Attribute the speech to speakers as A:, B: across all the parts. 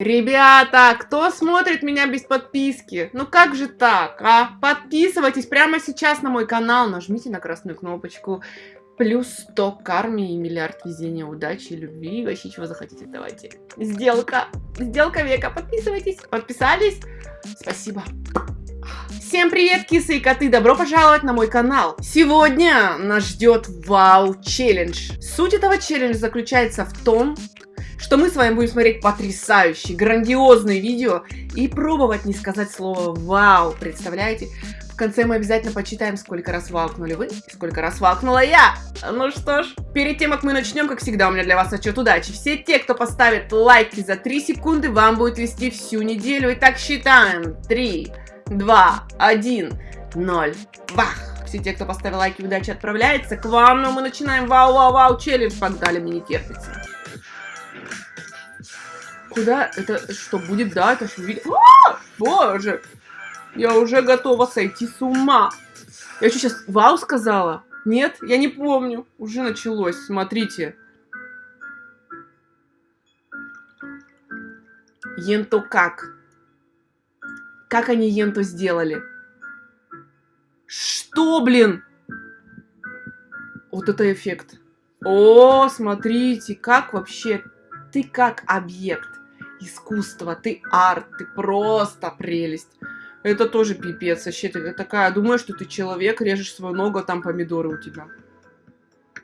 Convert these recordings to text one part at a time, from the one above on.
A: Ребята, кто смотрит меня без подписки? Ну как же так, а? Подписывайтесь прямо сейчас на мой канал, нажмите на красную кнопочку. Плюс 100 карме и миллиард везения, удачи, любви, вообще чего захотите, давайте. Сделка, сделка века, подписывайтесь. Подписались? Спасибо. Всем привет, кисы и коты, добро пожаловать на мой канал. Сегодня нас ждет вау-челлендж. Суть этого челленджа заключается в том, что мы с вами будем смотреть потрясающие, грандиозные видео и пробовать не сказать слово «Вау». Представляете? В конце мы обязательно почитаем, сколько раз валкнули вы и сколько раз валкнула я. Ну что ж, перед тем, как мы начнем, как всегда, у меня для вас отчет удачи. Все те, кто поставит лайки за 3 секунды, вам будет вести всю неделю. Итак, считаем. 3, 2, 1, 0. Бах! Все те, кто поставил лайки, удачи отправляется к вам. Но мы начинаем вау-вау-вау челлендж. Погнали, мне не терпится. Куда? Это что будет? Да, это что видео? А! Боже! Я уже готова сойти с ума. Я что, сейчас вау сказала? Нет? Я не помню. Уже началось. Смотрите. Енто как? Как они Енту сделали? Что, блин? Вот это эффект. О, смотрите, как вообще... Ты как объект искусства, ты арт, ты просто прелесть. Это тоже пипец, вообще ты такая, думаю, что ты человек, режешь свою ногу, а там помидоры у тебя.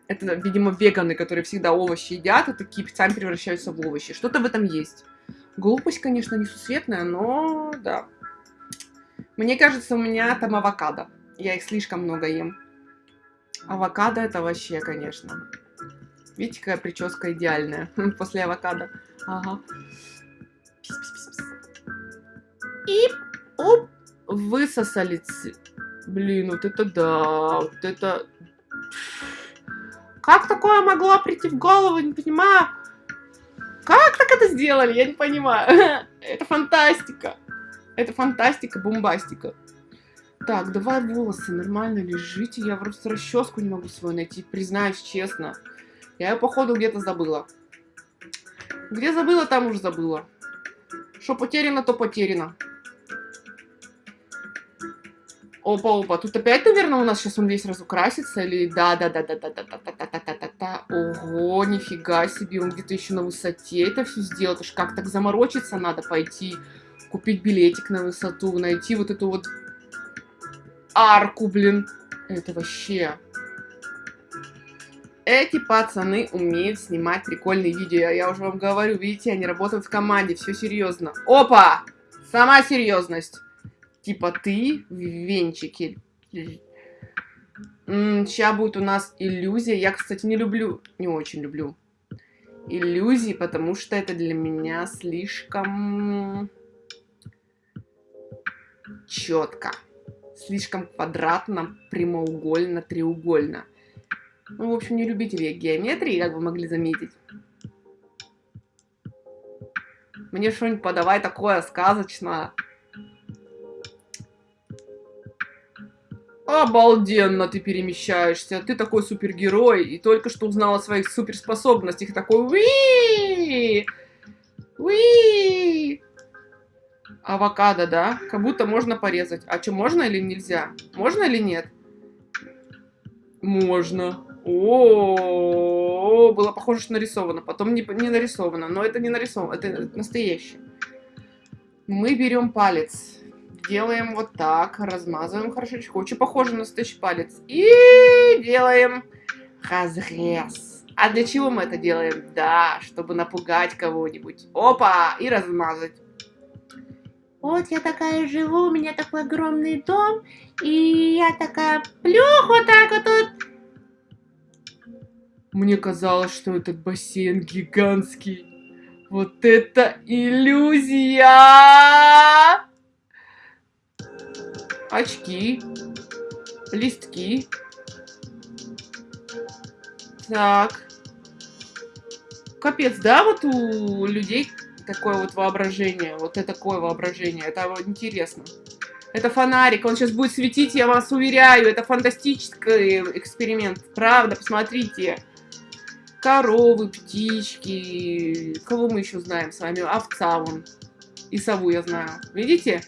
A: Это, видимо, веганы, которые всегда овощи едят, и такие сами превращаются в овощи. Что-то в этом есть. Глупость, конечно, несусветная, но да. Мне кажется, у меня там авокадо. Я их слишком много ем. Авокадо это вообще, конечно. Видите, какая прическа идеальная после авокадо. Ага. И оп, высосали. Блин, вот это да, вот это... Как такое могло прийти в голову, не понимаю. Как так это сделали, я не понимаю. Это фантастика. Это фантастика, бомбастика. Так, давай волосы, нормально лежите. Я просто расческу не могу свою найти, признаюсь честно. Я ее, походу, где-то забыла. Где забыла, там уже забыла. Что потеряно, то потеряно. Опа, опа, тут опять, наверное, у нас сейчас он весь разукрасится, или да-да-да-да-да-да-да-да-да-да-да. Ого, нифига себе, он где-то еще на высоте это все сделал. Это ж как так заморочиться надо пойти, купить билетик на высоту, найти вот эту вот арку, блин. Это вообще... Эти пацаны умеют снимать прикольные видео. Я уже вам говорю, видите, они работают в команде, все серьезно. Опа! Сама серьезность. Типа ты в венчике. Сейчас будет у нас иллюзия. Я, кстати, не люблю, не очень люблю иллюзии, потому что это для меня слишком четко. Слишком квадратно, прямоугольно, треугольно. Ну, в общем, не любитель я геометрии, как вы могли заметить. Мне что-нибудь подавай такое сказочное. Обалденно ты перемещаешься. Ты такой супергерой. И только что узнал о своих суперспособностях. Такой уи уи Авокадо, да? Как будто можно порезать. А что, можно или нельзя? Можно или нет? Можно. О, было похоже, что нарисовано. Потом не, не нарисовано. Но это не нарисовано. Это настоящее. Мы берем палец делаем вот так, размазываем хорошечко. Очень похоже на настоящий палец. И делаем разрез. А для чего мы это делаем? Да, чтобы напугать кого-нибудь. Опа! И размазать. Вот я такая живу, у меня такой огромный дом, и я такая плюх вот так вот тут. Мне казалось, что этот бассейн гигантский. Вот это иллюзия! Очки, листки. Так. Капец, да, вот у людей такое вот воображение, вот это такое воображение, это вот интересно. Это фонарик, он сейчас будет светить, я вас уверяю, это фантастический эксперимент, правда, посмотрите. коровы, птички. Кого мы еще знаем с вами? Овца вон. И сову я знаю. Видите?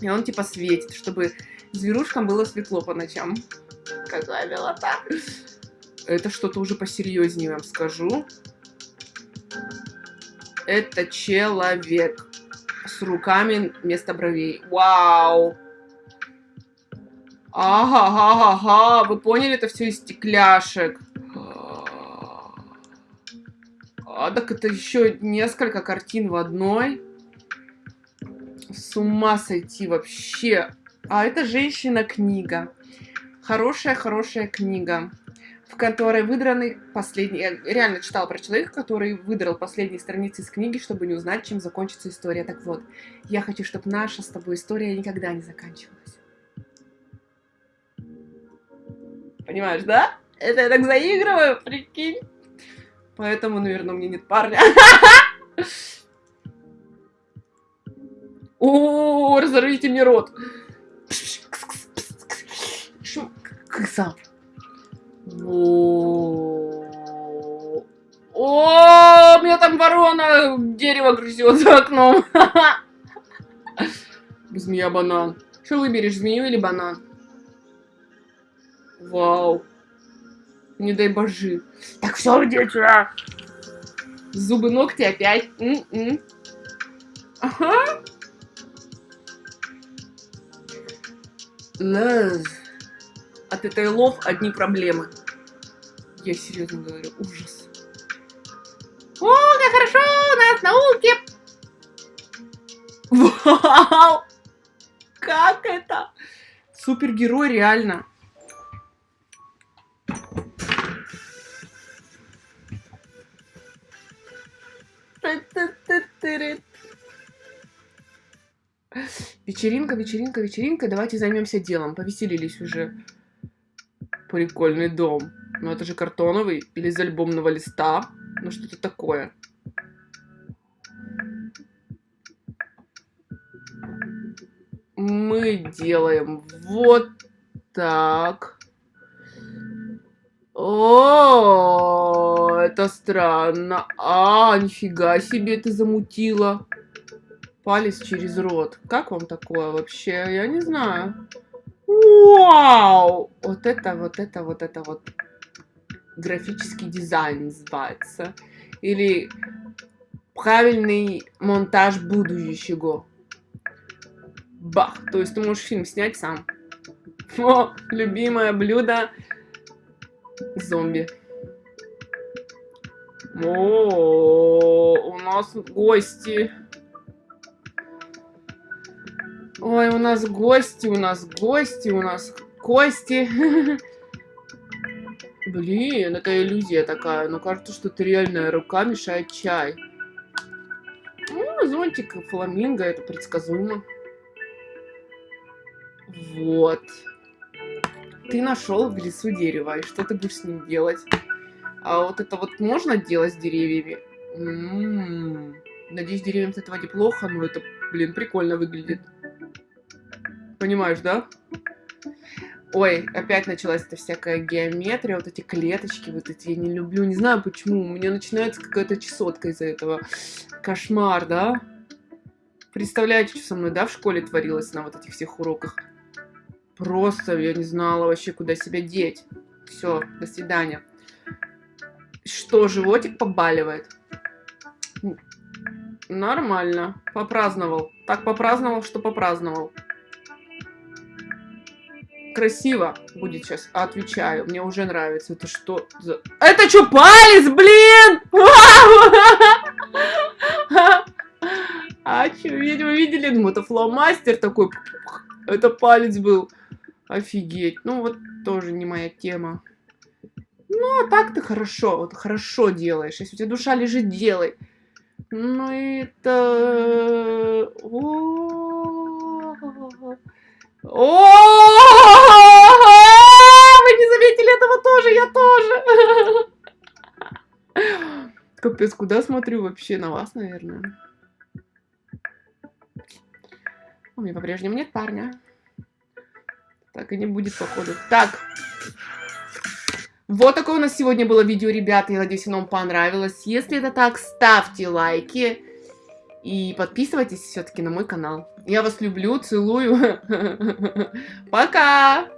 A: И он типа светит, чтобы зверушкам было светло по ночам. Какая милота. Это что-то уже посерьезнее вам скажу. Это человек с руками вместо бровей. Вау! Ага, ага, ага, вы поняли, это все из стекляшек. А, так это еще несколько картин в одной. С ума сойти вообще. А это женщина-книга. Хорошая-хорошая книга, в которой выдраны последние... Я реально читала про человека, который выдрал последние страницы из книги, чтобы не узнать, чем закончится история. Так вот, я хочу, чтобы наша с тобой история никогда не заканчивалась. Понимаешь, да? Это я так заигрываю, прикинь. Поэтому, наверное, у меня нет парня. О, разорвите мне рот. Кыса. О, у меня там ворона дерево грызет за окном. Змея банан. Что выберешь, змею или банан? Вау. Не дай божи. Так все, дети. Зубы, ногти опять. М -м. Ага. От этой лов одни проблемы. Я серьезно говорю, ужас. О, как хорошо у нас науки! Вау! Как это? Супергерой, реально. Вечеринка, вечеринка, вечеринка. Давайте займемся делом. Повеселились уже. Прикольный дом. Ну это же картоновый или из альбомного листа. Ну что-то такое. Мы делаем вот так. О, это странно. А, нифига себе ты замутила. Палец через рот. Как вам такое вообще? Я не знаю. Вау! Вот это, вот это, вот это вот графический дизайн называется. Или правильный монтаж будущего. Бах! То есть ты можешь фильм снять сам. О, любимое блюдо зомби. О, у нас гости. Ой, у нас гости, у нас гости, у нас кости. Блин, это иллюзия такая. Но кажется, что это реальная рука мешает чай. Ну, зонтик фламинго, это предсказуемо. Вот. Ты нашел в лесу дерево, и что ты будешь с ним делать? А вот это вот можно делать с деревьями? М -м -м. Надеюсь, деревьям с этого неплохо, но это, блин, прикольно выглядит. Понимаешь, да? Ой, опять началась эта всякая геометрия, вот эти клеточки, вот эти я не люблю, не знаю почему, у меня начинается какая-то чесотка из-за этого. Кошмар, да? Представляете, что со мной, да, в школе творилось на вот этих всех уроках? Просто я не знала вообще, куда себя деть. Все, до свидания. Что, животик побаливает? Нормально. Попраздновал. Так попраздновал, что попраздновал. Красиво будет сейчас. Отвечаю. Мне уже нравится. Это что за... Это что, палец, блин? А что, видимо, видели? Ну, это фломастер такой. Это палец был. Офигеть. Ну, вот тоже не моя тема. Ну, а так ты хорошо, вот хорошо делаешь. Если у тебя душа лежит, делай. Ну, это... О, Вы не заметили этого тоже, я тоже. Капец, куда смотрю вообще? На вас, наверное. У меня по-прежнему нет парня. Так и не будет, походу. Так. Вот такое у нас сегодня было видео, ребята. Я надеюсь, оно вам понравилось. Если это так, ставьте лайки. И подписывайтесь все-таки на мой канал. Я вас люблю, целую. Пока!